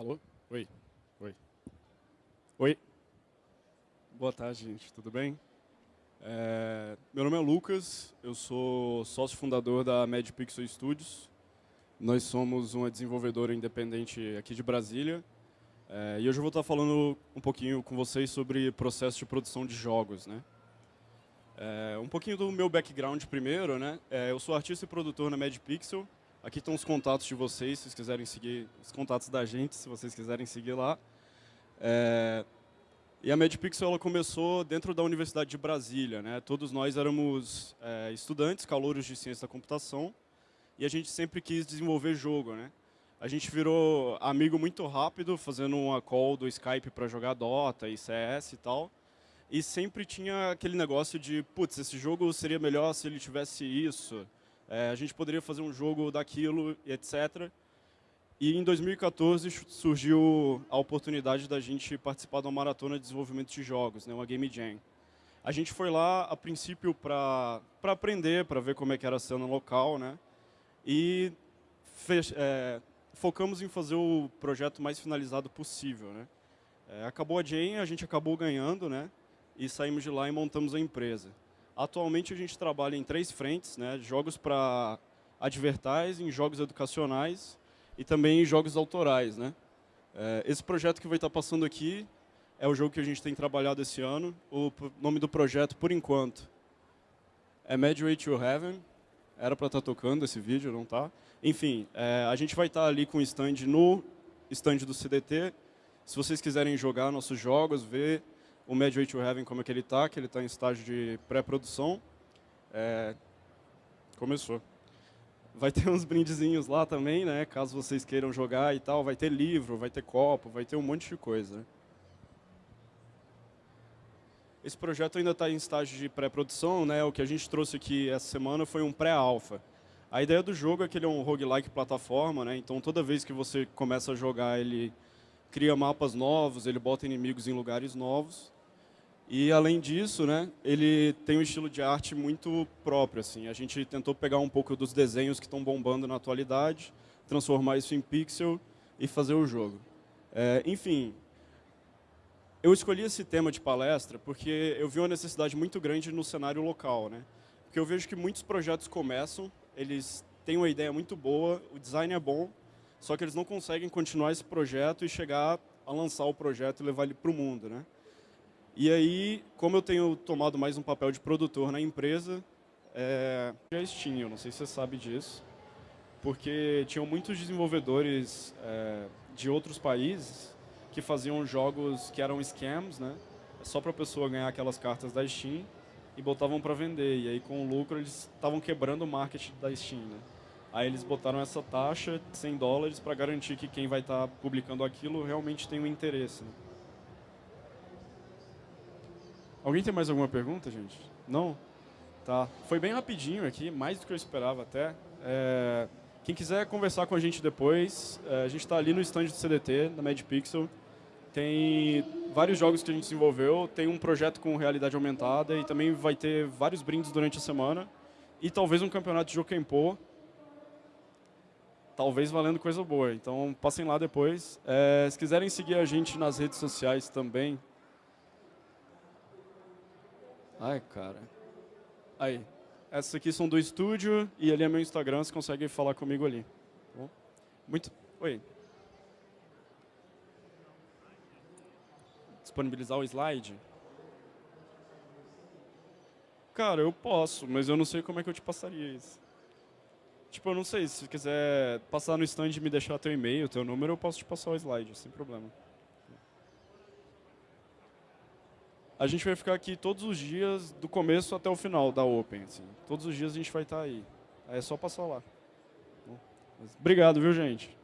Alô? Oi. Oi. Oi. Boa tarde, gente. Tudo bem? É, meu nome é Lucas, eu sou sócio fundador da MedPixel Studios. Nós somos uma desenvolvedora independente aqui de Brasília. É, e hoje eu vou estar falando um pouquinho com vocês sobre processo de produção de jogos. Né? É, um pouquinho do meu background primeiro. Né? É, eu sou artista e produtor na MedPixel. Aqui estão os contatos de vocês, se vocês quiserem seguir, os contatos da gente, se vocês quiserem seguir lá. É, e a MedPixel ela começou dentro da Universidade de Brasília. Né? Todos nós éramos é, estudantes, calouros de ciência da computação, e a gente sempre quis desenvolver jogo. Né? A gente virou amigo muito rápido, fazendo uma call do Skype para jogar Dota e CS e tal. E sempre tinha aquele negócio de, putz, esse jogo seria melhor se ele tivesse isso, é, a gente poderia fazer um jogo daquilo, etc. E em 2014 surgiu a oportunidade da gente participar de uma maratona de desenvolvimento de jogos, né, uma Game Jam. A gente foi lá, a princípio, para aprender, para ver como é que era a cena local, né? E é, focamos em fazer o projeto mais finalizado possível, né? É, acabou a Jam, a gente acabou ganhando, né? E saímos de lá e montamos a empresa. Atualmente a gente trabalha em três frentes, né? Jogos para advertising, jogos educacionais e também jogos autorais. Né? É, esse projeto que vai estar passando aqui é o jogo que a gente tem trabalhado esse ano. O nome do projeto, por enquanto, é Way to Heaven. Era para estar tocando esse vídeo, não está? Enfim, é, a gente vai estar ali com o stand no stand do CDT. Se vocês quiserem jogar nossos jogos, ver o Way to Heaven como é que ele está, que ele está em estágio de pré-produção. É, começou. Vai ter uns brindezinhos lá também, né? Caso vocês queiram jogar e tal. Vai ter livro, vai ter copo, vai ter um monte de coisa. Esse projeto ainda está em estágio de pré-produção, né? O que a gente trouxe aqui essa semana foi um pré-alpha. A ideia do jogo é que ele é um roguelike plataforma, né? Então toda vez que você começa a jogar, ele cria mapas novos, ele bota inimigos em lugares novos. E, além disso, né, ele tem um estilo de arte muito próprio. Assim. A gente tentou pegar um pouco dos desenhos que estão bombando na atualidade, transformar isso em pixel e fazer o jogo. É, enfim, eu escolhi esse tema de palestra porque eu vi uma necessidade muito grande no cenário local. Né? Porque eu vejo que muitos projetos começam, eles têm uma ideia muito boa, o design é bom, só que eles não conseguem continuar esse projeto e chegar a lançar o projeto e levar ele para o mundo. Né? E aí, como eu tenho tomado mais um papel de produtor na empresa, é, já Steam, eu não sei se você sabe disso, porque tinham muitos desenvolvedores é, de outros países que faziam jogos que eram scams, né? Só para a pessoa ganhar aquelas cartas da Steam e botavam para vender. E aí, com o lucro, eles estavam quebrando o marketing da Steam, né? Aí eles botaram essa taxa, 100 dólares, para garantir que quem vai estar tá publicando aquilo realmente tem um interesse. Né? Alguém tem mais alguma pergunta, gente? Não? Tá. Foi bem rapidinho aqui, mais do que eu esperava até. É, quem quiser conversar com a gente depois, é, a gente está ali no stand do CDT, da MedPixel. Tem vários jogos que a gente desenvolveu, tem um projeto com realidade aumentada e também vai ter vários brindes durante a semana. E talvez um campeonato de Jokenpô, talvez valendo coisa boa. Então, passem lá depois. É, se quiserem seguir a gente nas redes sociais também, Ai, cara. Aí. Essas aqui são do estúdio e ali é meu Instagram, você consegue falar comigo ali. Tá Muito... Oi. Disponibilizar o slide? Cara, eu posso, mas eu não sei como é que eu te passaria isso. Tipo, eu não sei, se quiser passar no stand e me deixar teu e-mail, teu número, eu posso te passar o slide, sem problema. A gente vai ficar aqui todos os dias, do começo até o final da Open. Assim. Todos os dias a gente vai estar aí. É só passar lá. Obrigado, viu, gente?